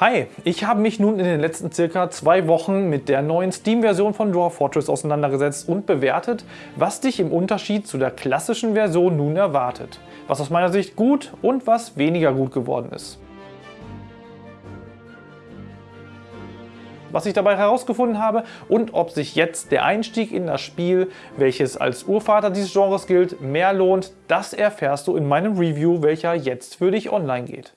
Hi, ich habe mich nun in den letzten circa zwei Wochen mit der neuen Steam-Version von Dwarf Fortress auseinandergesetzt und bewertet, was dich im Unterschied zu der klassischen Version nun erwartet. Was aus meiner Sicht gut und was weniger gut geworden ist. was ich dabei herausgefunden habe und ob sich jetzt der Einstieg in das Spiel, welches als Urvater dieses Genres gilt, mehr lohnt, das erfährst du in meinem Review, welcher jetzt für dich online geht.